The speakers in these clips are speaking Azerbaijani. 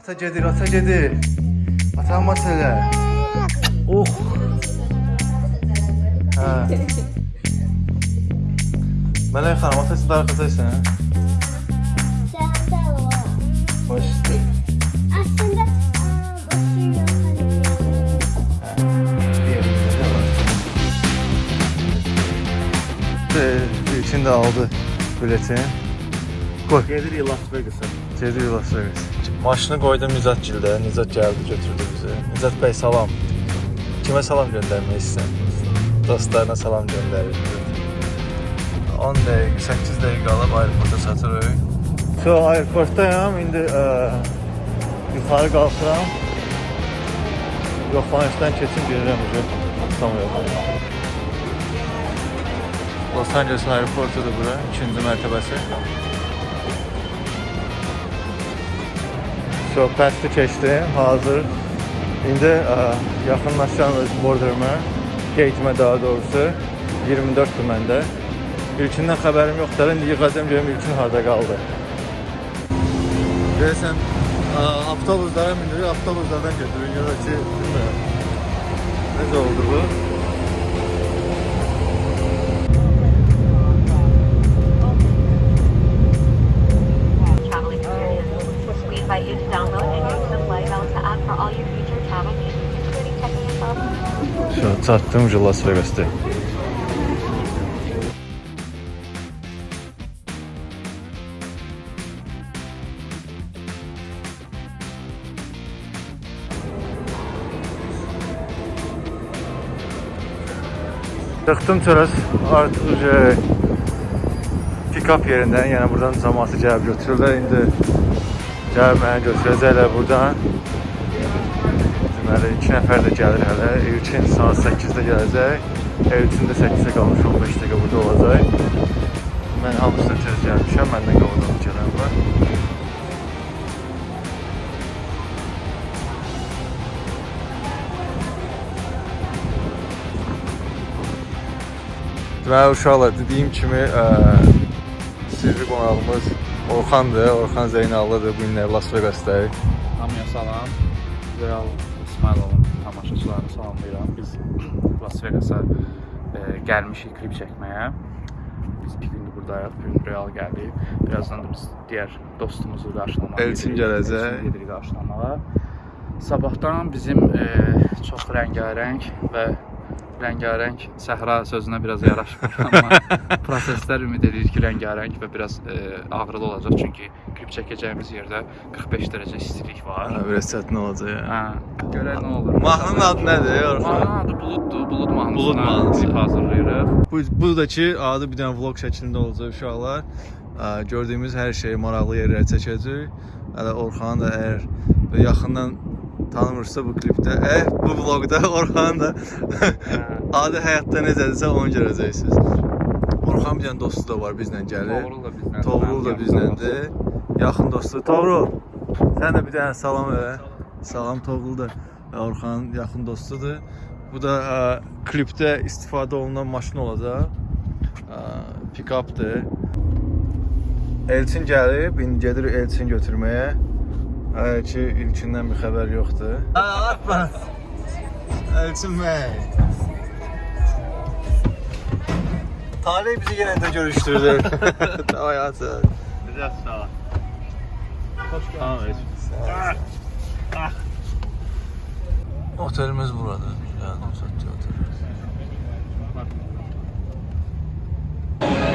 Ata gedir, ata gedir. Ata məsələ. Oh. Hə. Mələk xanım, ata siz arxadaysan. Sen de var. Hoş. Aslında İlkin də aldı biletin. Qoy. Gelirik Las Vegas'a. Gedir Las Vegas. Maşını qoydum Nizat gildə. Nizat gəldi, götürdü bizi. Nizat bəy salam. Kimə salam göndərmək istəyirsən? Dostlarına salam göndərir. 10 dəqiqə, 8 dəqiqə qalıb aeroporta çatırıq. So, aeroportdayam. İndi ə, yuxarı qalxıram. Yoxlanışdan keçim gedirəm ucu. Tam yox. Los Angeles aeroportudur bura, ikinci mərtəbəsi. So, pəsti keçdim, hazır. İndi ə, yaxınlaşacağım öz borderımə, gate'imə daha doğrusu. 24-dür məndə. İlkindən xəbərim yoxdur, indi yığacam görüm ilkin harda qaldı. Görəsən, ə, avtobuslara minirik, avtobuslardan götürürük ya da ki, bilmirəm. Necə oldu bu? Yourself Şu an çatdım ucu Las Vegas'ta. Çıxdım çöres artıq ucu pick-up yerindən, yəni buradan cəmaatı gəlib götürürlər. İndi gəlib məni götürəcəklər buradan. Deməli 2 nəfər də gəlir hələ. İlkin saat 8-də gələcək. Elçin də 8-də qalmış 15 dəqiqə burada olacaq. Mən hamısına tez gəlmişəm. Məndən qabaq gələn var. Deməli uşaqlar dediyim kimi ə, sirri qonağımız Orxandır. Orxan Zeynallıdır. Bu günlər Las Vegasdayıq. Hamıya salam. Real İsmailovun tamaşaçılarını salamlayıram. Biz Las Vegas'a e, gəlmişik klip çəkməyə. Biz bir gündür buradayıq. Bir gün Real gəldik. Birazdan da biz digər dostumuzu qarşılamağa Elçin gələcək. Gedirik qarşılamağa. Sabahdan bizim e, çox rəngarəng və rəngarəng səhra sözünə biraz yaraşmır, amma proseslər ümid edirik ki, rəngarəng və biraz e, ağrılı olacaq çünki klip çəkəcəyimiz yerdə 45 dərəcə istilik var. Ha, biraz çətin olacaq yəni. Hə, görək nə olur. Mahnının adı nədir? Mahnının adı Buluddur. Bulud mahnısına Bulud mahnısı. klip hazırlayırıq. Bu buradakı adı bir dənə vlog şəklində olacaq uşaqlar. Ə, Gördüyümüz hər şeyi maraqlı yerlərə çəkəcək. Hələ Orxan da əgər yaxından tanımırsa bu klipdə, eh, bu vloqda Orxan da adi həyatda necədirsə onu görəcəksiniz. Orxan bir dənə dostu da var bizlə gəlir. Toğrul da bizlə. Toğrul da bizləndir. Yaxın dostu. Toğrul. Sən də bir dənə salam elə. Salam Toğrul da Orxanın yaxın dostudur. Bu da ə, klipdə istifadə olunan maşın olacaq. Ə, Pick-updır. Elçin gəlib, indi gedir Elçin götürməyə. Hələ ki ilkindən bir xəbər yoxdur. Hə, atma. Elçin bəy. Talih bizi yenə də görüşdürdü. Davay atın. Biraz sağ ol. Hoş Tamam, Otelimiz burada. Gəldim satdı otel.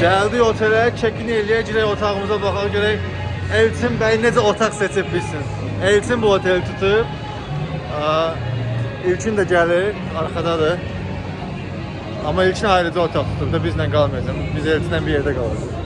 Gəldik otelə, check-in eləyək, girək otağımıza baxaq görək Elçin bəy necə otaq seçib bilsin. Elçin bu oteli tutub. İlkin də gəlir, arxadadır. Amma İlkin ayrıca otaq tutub da bizlə qalmayacaq. Biz Elçinlə bir yerdə qalacağıq.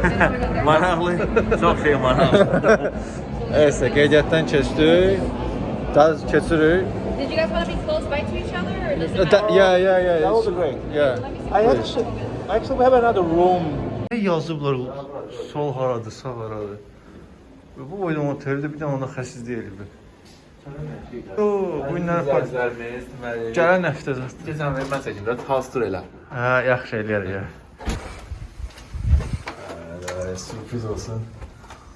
Maraqlı, çox şey maraqlı. Nəysə, qeydiyyatdan keçdik. Daha keçirik. Did you guys want to be close by to each other, or does it matter? yeah, yeah, yeah. That would be great. Yeah. I actually, actually we have another room. Ne yazıblar sol haradır, sağ haradır. Bu boyda oteldə bir dənə ona xəsis deyilib. Oo, bu günlər deməli. Gələn həftə zaten. Keçən və mən çəkim, biraz hastur elə. Hə, yaxşı eləyər ya. sürpriz olsun.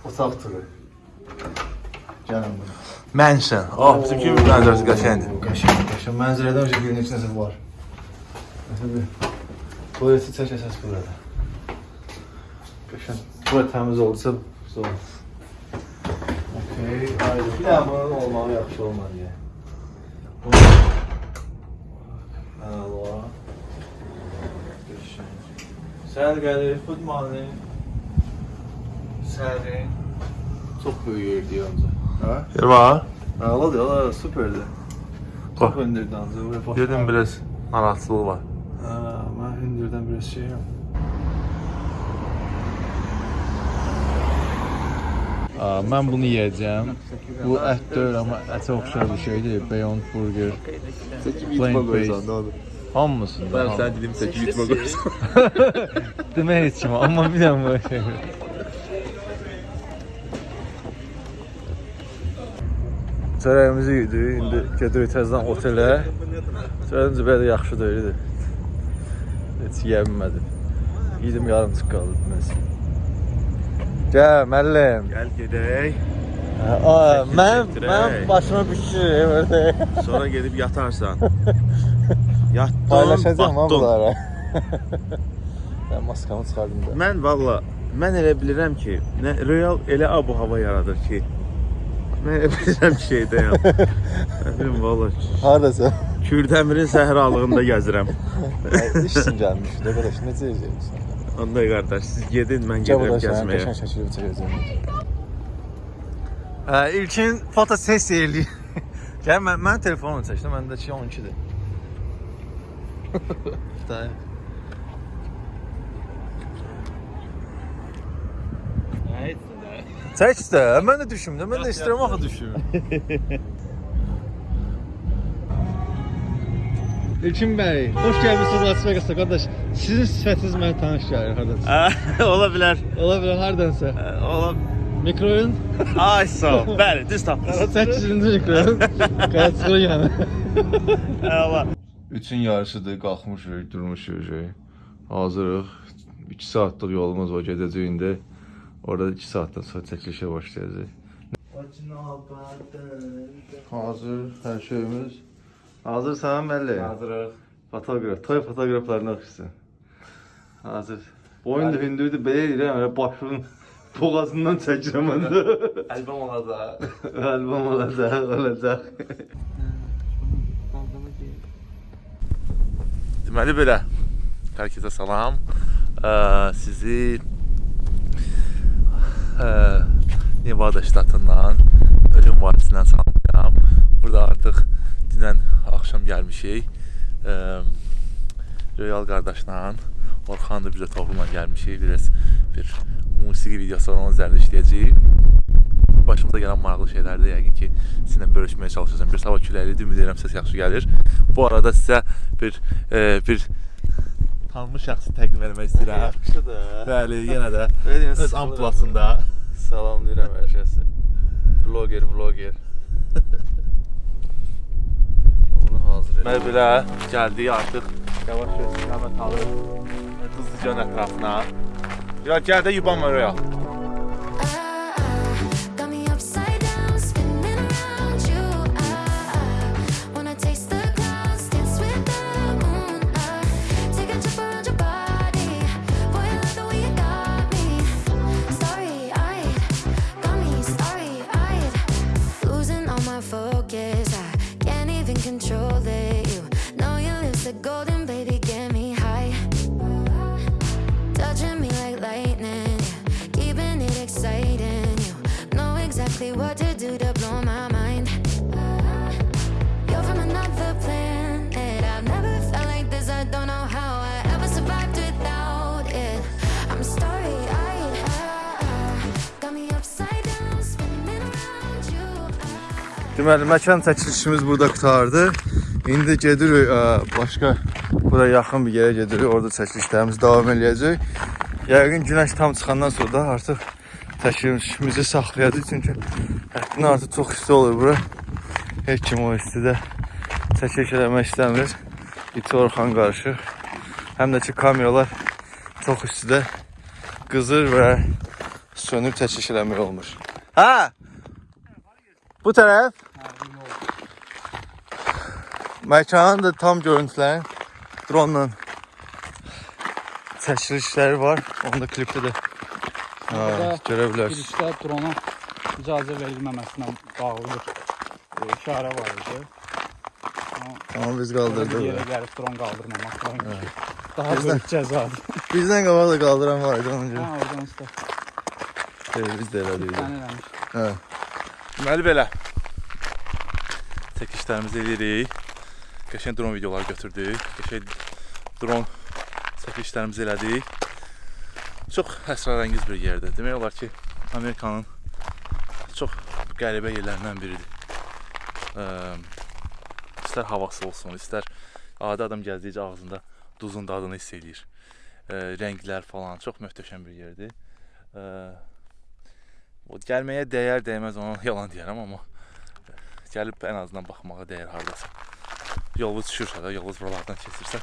Otaq turu. Gəlin bura. Mansion. Oh, bizimki mənzərəsi qəşəngdir. Qəşəng, qəşəng. Mənzərədən öncə bir neçə nəsə var. Məsələn, tualeti çək əsas burada. Qəşəng. Bura təmiz oldusa, zor. Okey, ayrı. Bir dənə bunun olmağı yaxşı olmadı ya. Əla. Qəşəng. Sən gəlir, good morning. Sərin. Çox böyük yerdir ancaq. Hə? Yer var. Əla, superdir. Çox Bax. hündürdür ancaq. Dedim biraz narahatçılığı var. Hə, hündürdən biraz şeyəm. Mən bunu yeyəcəm. Bu ət deyil, amma ətə oxşar bir şeydir. Beyond Burger. Plain based. Hamısında. Ben ham- sen dedim tek yutma koyarsan. Demə heç kimə, amma bir dənə bu şey. Çörəyimizi yedik, indi gedirik təzədən otelə. Çörəyimiz belə yaxşı deyildi. Heç yeyə bilmədim. Yedim yarımçıq qaldı deməsi. Gəl müəllim. Gel gedək. Mən mən başıma şey verdi. Sonra gedib yatarsan. Yatdın, Paylaşacağam ha bunlara. Mən maskamı çıxardım da. Mən valla mən elə bilirəm ki, nə real elə abu hava yaradır ki. Mən elə bilirəm ki, şeydəyəm. Bilim valla. Hardasa? Kürdəmirin səhralığında gəzirəm. İşsin gəlmiş. Də qardaş necə edəcəksən? Onda qardaş siz gedin, mən gedirəm gəzməyə. qəşəng şəkildə çəkəcəm. İlkin fotosessiya eləyir. Gəl mən mən telefonla çəkdim. Məndəki 12-dir. Dayı. Çək də, mən də düşüm də, mən də istəyirəm axı düşüm. İlkin bəy, xoş gəlmisiniz Las Vegas'a qardaş. Sizin sifətiniz mənə tanış gəlir hardansa. Ola bilər. Ola bilər hardansa. Ola. Mikroyun Ay sağ ol. Bəli, düz tapdınız. 8-ci mikroyun. Qaçırı yəni. Əla. Üçün yarısıdır, qalxmışıq, durmuşuq. Hazırıq. 2 saatlıq yolumuz var, gedəcəyik indi. Orada 2 saatdan sonra çəkilişə başlayacağıq. Hazır, hər şeyimiz. Hazırsan müəllim? Hazırıq. Fotoqraf, toy fotoqraflarına oxşusun. Hazır. Boyun da hündürdür, belə deyirəm, elə başının boğazından çəkirəm onda. Albom olacaq. Albom olacaq, olacaq. Deməli belə. Hər kəsə salam. Ə, sizi ə, Nevada ştatından ölüm vadisindən salamlayıram. Burada artıq dünən axşam gəlmişik. Ə, Royal qardaşla Orxan da bizə toplumla gəlmişik. Biraz bir musiqi videosu var, onun üzərində işləyəcəyik. Başımıza gələn maraqlı şeylərdə yəqin ki, sizinlə bölüşməyə çalışacağam. Bir hava küləklidir, ümid edirəm səs yaxşı gəlir. Bu arada sizə bir e, bir tanınmış şəxsi təqdim etmək istəyirəm. Yaxşıdır. Bəli, yenə də öz amplasında. Salamlayıram hər kəsi. Vloger, vloger. Hazır Mən belə gəldik artıq yavaş-yavaş istiqamət alır Qızlıcan ətrafına. Ya gəl də yubanma oraya. Deməli, məkan çəkilişimiz burada qutardı. İndi gedirik ə, başqa bura yaxın bir yerə gedirik. Orada çəkilişlərimiz davam eləyəcək. Yəqin günəş tam çıxandan sonra da artıq çəkilişimizi saxlayacağıq. Çünki həddindən artıq çox isti olur bura. Heç kim o istidə çəkiliş eləmək istəmir. İti Orxan qarışıq. Həm də ki kameralar çox istidə qızır və sönük çəkiş eləmək olmur. Hə? Bu tərəf məkanın da tam görüntülərin dronla çəkilişləri var. Onu da klipdə də Burada görə bilərsiniz. girişdə drona icazə verilməməsinə bağlı bir e, işarə var idi. Amma biz qaldırdıq. yerə gəlib dron qaldırmamaq var. Daha Bizdən- böyük cəzadır. Bizdən qabaq da qaldıran var idi ona Hə, görə. oradan usta. Şey, biz də elədik. Sən eləmiş. Hə. Deməli belə. Çəkişlərimizi eləyirik. Qəşəng dron videoları götürdük. Qəşəng dron çəkilişlərimizi elədik. Çox əsrarəngiz bir yerdir. Demək olar ki, Amerikanın çox qəribə yerlərindən biridir. Ə, istər havası olsun, istər adi adam gəzdikcə ağzında duzun dadını hiss eləyir. Ə, rənglər falan çox möhtəşəm bir yerdir. Ə, o gəlməyə dəyər, dəymez ona yalan deyərəm, amma gəlib ən azından baxmağa dəyər hardasa. Yolunuz düşürsə də, yolunuz buralardan keçirsə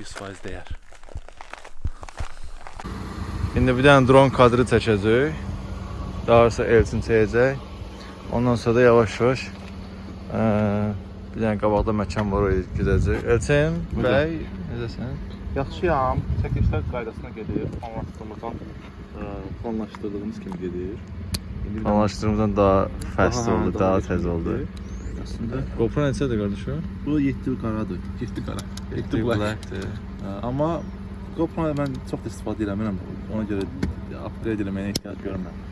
100% dəyər. İndi bir dənə dron kadrı çəkəcək. Daha sonra Elçin çəkəcək. Ondan sonra da yavaş-yavaş ə, bir dənə qabaqda məkan var oraya gedəcək. Elçin bəy, necəsən? Yaxşıyam. Çəkilişlər qaydasına gedir. Planlaşdırdığımızdan planlaşdırdığımız kimi gedir. Anlaşdığımızdan daha fast Aha, oldu, daha daha tez oldu. Əslində GoPro neçədir qardaşım? bu 7 qaradır. 7 qara. 7 black. Blackdir. Hə, Amma GoPro mən çox da istifadə eləmirəm. Ona görə upgrade eləməyə ehtiyac görmürəm.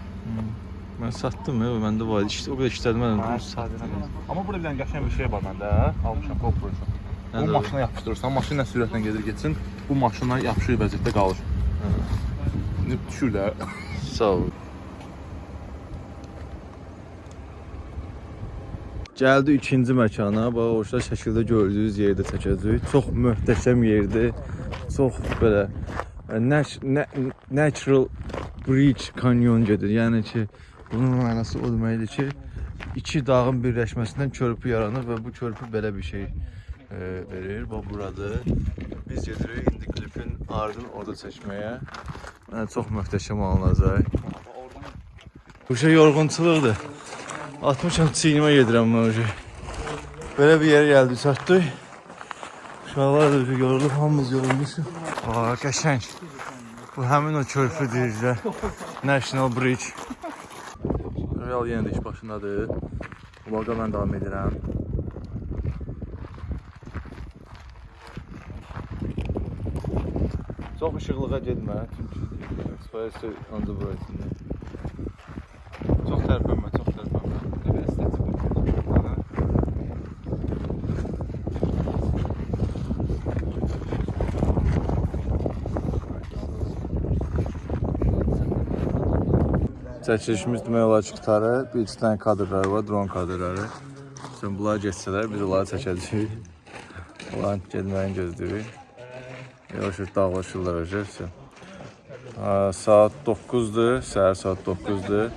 Mən satdım ya, məndə var idi. İşte, o qədər mən onu satdım. Amma burada bir dənə qəşəng bir şey var məndə. Almışam GoPro üçün. Bu maşına yapışdırırsan, maşın nə sürətlə gedir getsin, bu maşına yapışır vəziyyətdə qalır. İndi düşür də. Sağ ol. Gəldi ikinci məkana. Bax orada şəkildə gördüyünüz yerdə çəkəcəyik. Çox möhtəşəm yerdir. Çox belə e, nat- na- natural bridge canyon gedir. Yəni ki, bunun mənası o deməkdir ki, iki dağın birləşməsindən körpü yaranır və bu körpü belə bir şey e, verir. Bax buradır. Biz gedirik indi klipin ardını orada çəkməyə. Yəni çox möhtəşəm alınacaq. Bu şey yorğunçuluqdur. Atmışam çiynimə gedirəm mən o şey. Belə bir yerə gəldik, çatdıq. Uşaqlar da öyle yorulub, hamımız yorulmuşuq. Aa, qəşəng. Bu həmin o körpü deyirlər. National Bridge. Real yenə də iş başındadır. Vloqa mən davam edirəm. Çox işıqlığa getmə, çünki express on the bright-ində. Çox tərpənmə, çox tərpənmə. Belə estetik bir Çəkilişimiz demək olar ki, qutarı. Bir iki dənə kadrları var, dron kadrları. Sən bunlar geçsələr, biz onları çəkəcəyik. Onların gedməyini gözləyirik. Yavaş-yavaş dağlaşırlar özü. Saat 9-dur, səhər saat 9-dur.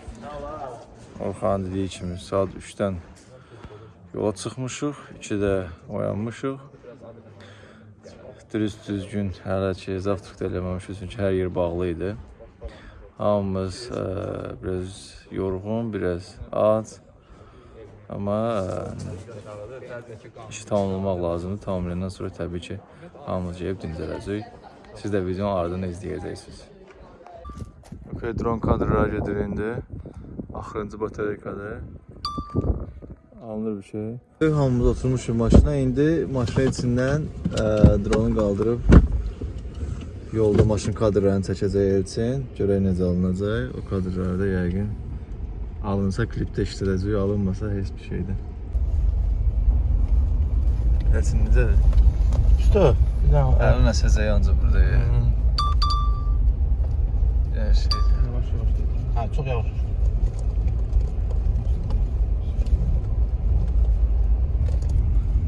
Orxan dediyi kimi saat 3-dən yola çıxmışıq, 2-də oyanmışıq. Düz-düzgün hələ ki, zavtrıq da eləməmişik, çünki hər yer bağlı idi. Hamımız ə, biraz yorğun, biraz ac. Amma ə, işi tamamlamaq lazımdır. Tamamlayandan sonra təbii ki hamımız yeyib dincələcək. Siz də videonun ardını izləyəcəksiniz. Okay, dron kadrlar gedir indi. Axırıncı batareykadır. Alınır bir şey. Hamımız oturmuşuq maşına. İndi maşının içindən ə, dronu qaldırıb yolda maşın kadrlarını çəkəcək Elçin. Görək necə alınacaq. O kadrları da yəqin alınsa klipdə işlədəcək, alınmasa heç bir şeydə. Elçin necədir? Usta, bir dənə Əlin əsəcək ancaq burada. ya. Yəni şey. yavaş yavaş. Hə, çox yavaş.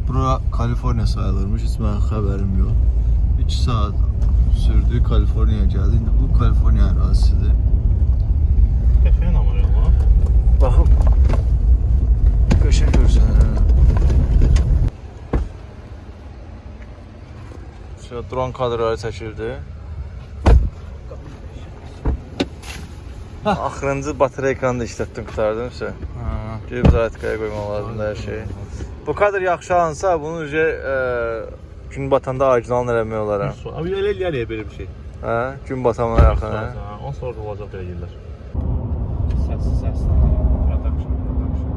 Bura Kaliforniya sayılırmış, heç mənim xəbərim yox. 2 saat sürdü Kaliforniyaya gəldi. İndi bu Kaliforniya ərazisidir. Qəşəng amma ya. Baxın. Qəşəng görsən. Şu dron kadrları çəkildi. Axırıncı batareykanı da işlətdim, qurtardım isə. Ha. Gedib zaratkaya qoymaq lazımdır hər şeyi. Bu kadar yaxşı alınsa, bunu ücə gün batanda orijinal eləmək olar. ha. Abi elə eləyər belə bir şey. Hə, gün batamına yaxın. hə. On sonra olacaq belə yerlər. Səs, səs. Production, production.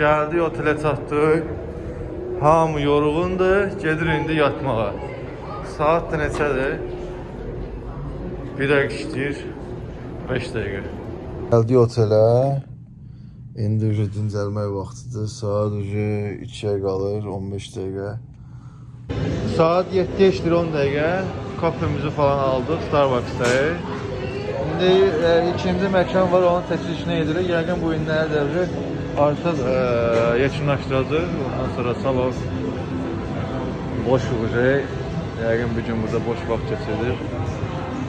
Gəldik otelə çatdıq. Hamı yorğundur, gedir indi yatmağa. Saat da neçədir? 1 dəqiqə işləyir. 5 dəqiqə. Gəldik otelə. İndi uje dincəlmək vaxtıdır. Saat uje 2-yə qalır, 15 dəqiqə. Saat 7-yə işləyir 10 dəqiqə. Kafemizi falan aldıq Starbucks-dayı. İndi e, ikinci məkan var, onun təklifini edirik. Yəqin bu günlərdə dövri artıq e, yekunlaşdıracaq. Ondan sonra salon boş olacaq. Yəqin bir gün burada boş vaxt keçirdik.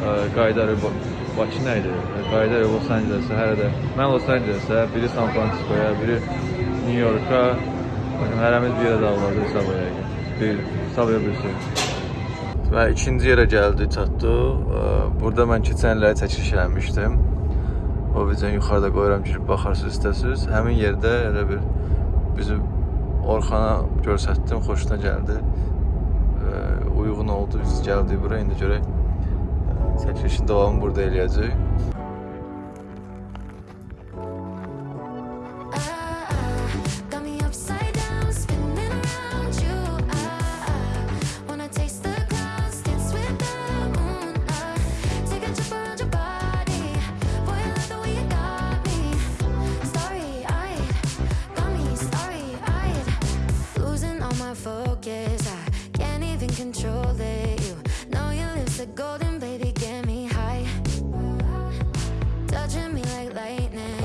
E, Qaydarı Bakı nə idi? Qaydarı Los Angeles-ə hər də. Mən Los Angeles-ə, biri San Francisco-ya, biri New York-a. Bakın hərəmiz bir yerə hesab yəqin. Bir hesab bilirsin. Və ikinci yerə gəldi, çatdı. Burada mən keçən illəri çəkiliş eləmişdim. O videonu yuxarıda qoyuram, girib baxarsınız istəsiniz. Həmin yerdə elə bir bizim Orxana göstərdim, xoşuna gəldi. Uyğun oldu, biz gəldik bura. İndi görək ə, çəkilişin davamını burada eləyəcək.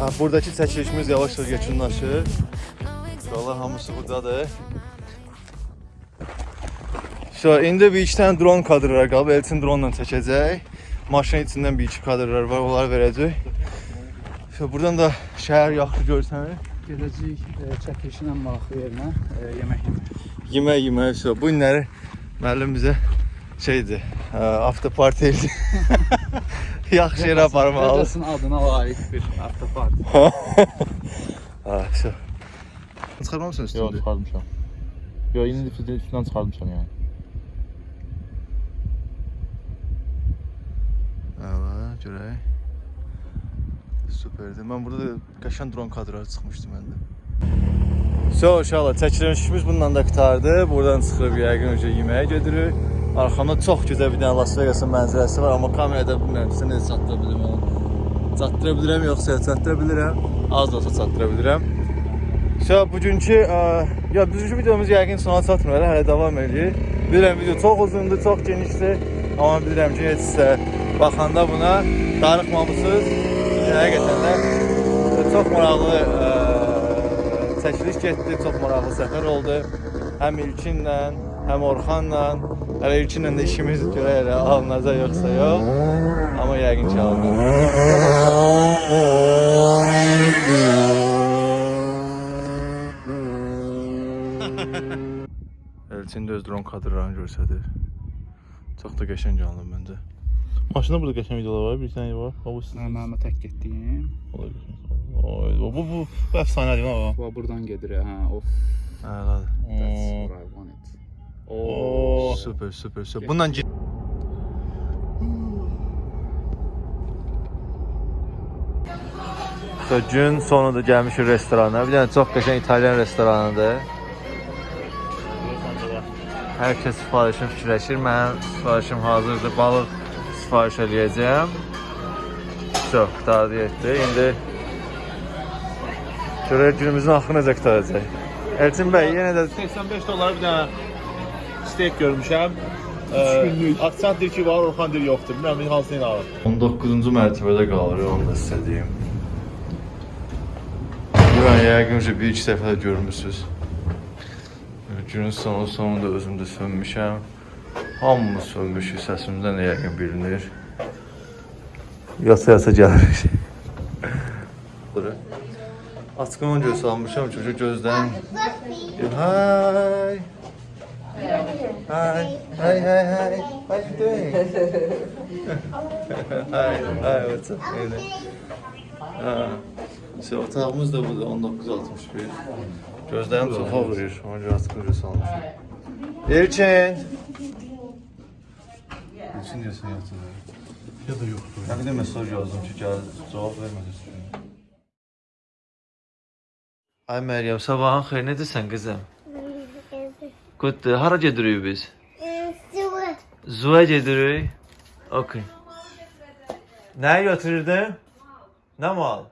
Ha, buradakı çəkilişimiz yavaş-yavaş yekunlaşır. İnşallah hamısı buradadır. So, indi bir iki tane drone kadrlar qalıb. Elçin drone ilə çəkəcək. Maşının içindən bir iki kadrlar var, onları verəcək. So, buradan da şəhər yaxşı görsənir. Gedəcəyik e, çəkilişin ən maraqlı yerinə e, yemək yemək. Yemək yemək. So, bu günləri müəllim bizə şeydir, ə, after party idi. yaxşı yerə aparmalı. Rəcəsin adına layiq bir avtopark. Ha, so. Çıxarmamısın Yox, üstündə? çıxarmışam. Yox, indi üstündən çıxarmışam yəni. Əla, görək. Superdir. Mən burada da qəşəng dron kadrları çıxmışdı məndə. So, inşallah çəkilişimiz bununla da qurtardı. Buradan çıxıb yəqin önce yeməyə gedirik. Arxamda çox gözəl bir dənə Las Vegas'ın mənzərəsi var, amma kamerada bilmirəm sizə necə çatdıra bilirəm onu. Çatdıra bilirəm yoxsa çatdıra bilirəm. Az da olsa çatdıra bilirəm. So, bugünkü ə, ya bugünkü videomuz yəqin sona çatmır, hələ davam edir. Bilirəm video çox uzundur, çox genişdir. Amma bilirəm ki, heç sizə baxanda buna darıxmamısınız. Həqiqətən də çox maraqlı ə, çəkiliş getdi, çox maraqlı səfər oldu. Həm İlkinlə, həm Orxanla. Hələ İlkinlə də işimiz görək elə alınacaq yoxsa yox. Amma yəqin ki alınacaq. Elçin də öz dron kadrlarını göstərir. Çox da qəşəng alınıb məncə. Maşında burada qəşəng videolar var, bir dənə var. O bu sizin. Mənim tək getdiyim. Oy, bu bu bu, bu əfsanədir ha. Bu buradan gedir. Hə, of. Əladır. That's Oo. Oo. Super, super. Bununla git. So, gün sonunda gəlmişik restorana. Bir dənə çox qəşəng İtalyan restoranıdır. Hər kəs sifarişini fikirləşir. Mənim sifarişim hazırdır. Balıq sifariş eləyəcəm. Çox, qurtardı getdi. İndi görək günümüzün axırı necə qurtaracaq. Elçin bəy, yenə də 85 dollar bir dənə steak görmüşəm. Ee, Aksant deyir ki var, Orxan deyir yoxdur. Bilmirəm hansını ilə alır. 19-cu mərtəbədə qalırıq, onu da sizə deyim. Buranı yəqin ki, bir iki dəfə də görmüsünüz. Günün sonu sonunda özüm də sönmüşəm. Hamımız sönmüşük, səsimizdən də yəqin bilinir. Yasa yasa gəlirik. Açqın göz salmışam, çünki gözdən... Hay! Hi. Hi, hi, hi. How you doing? hi, hi, what's up? Öyle. Ha. İşte otağımız da burada 1961. Gözlerim sofa vuruyor. Artık öyle salmışım. Elçin. Elçin diyorsun yoktu. Ya da yoktu. Ya bir de mesaj yazdım gel cevap vermedi. Ay Meryem sabahın xeyir nedirsən qızım? Qutdu. Hara gedirik biz? Sıvı. Zuya gedirik. Okey. Nə götürdün? Nə mal?